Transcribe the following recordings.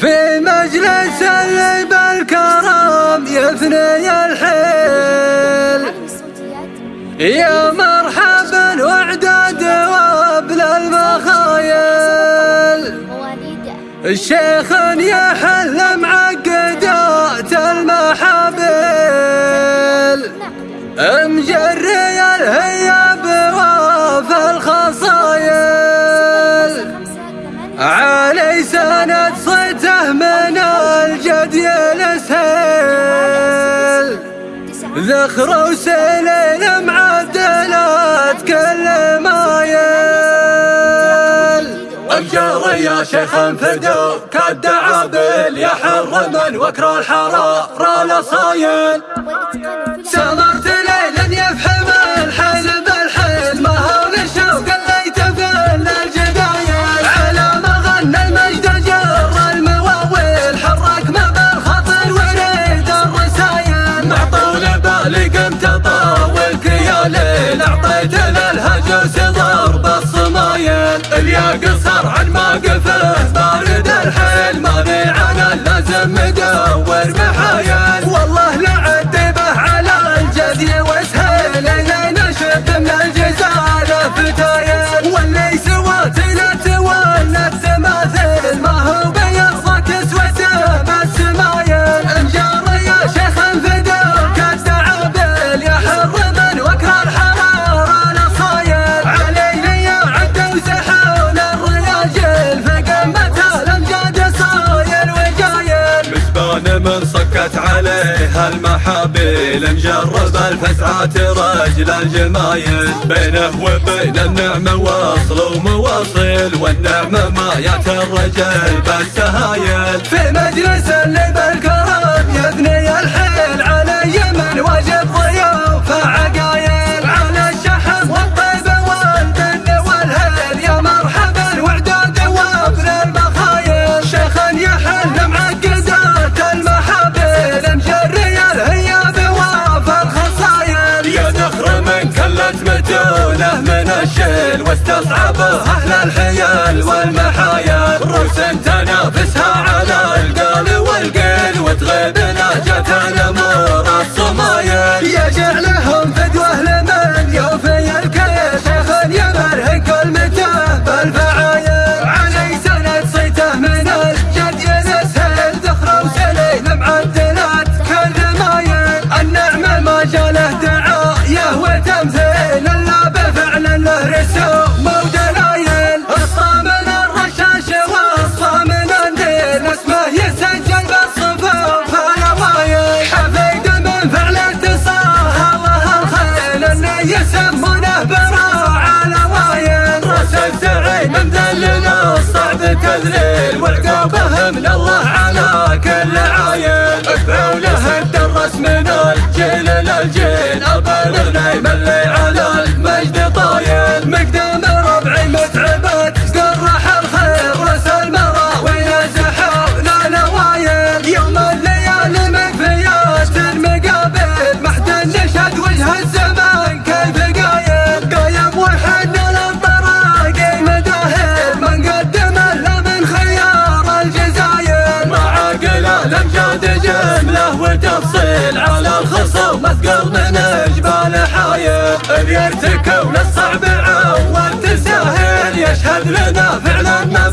في مجلس اللي بالكرم يثني الحيل. يا مرحبا وعداد وابل المخايل الشيخ يحل ذخر وسليل معدلات كل مايل الجار يا شيخ انفدوا كالدعابل يا حر من وكر الحرارة لصايل ليلا للهجوس ضرب الصمايل اليا قصر عن ما قفه من صكت عليه المحابيل مجرب الفزعات رجل الجمايل بينه وبين النعمة وصل ومواصل والنعمة ما يات الرجل بالسهايل في مجلس اللي بالكرم من الشيل واستصعبه أهل الحيل والمحايل روس تنافسها على القال والقيل وتغيب نهجة تذليل وعقابه من الله على كل عايل اتبعوا له الدرس من الجيل للجيل البالغ يملي على على الخصوم اثقل من جبال حايل اللي يرتكون الصعب عود تسهل يشهد لنا فعلا ما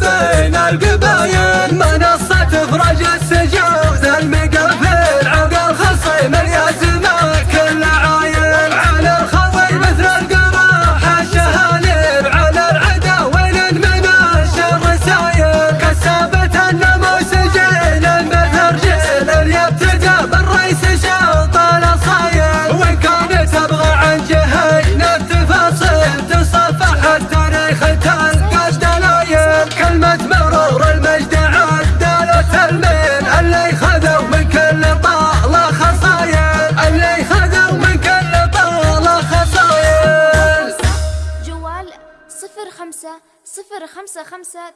التاريخ تلقى دلايل كلمة مرور المجد عدلت المين اللي خذوا من كل طالة خصايل اللي خذوا من كل طالة خصايل. جوال صفر خمسة صفر خمسة خمسة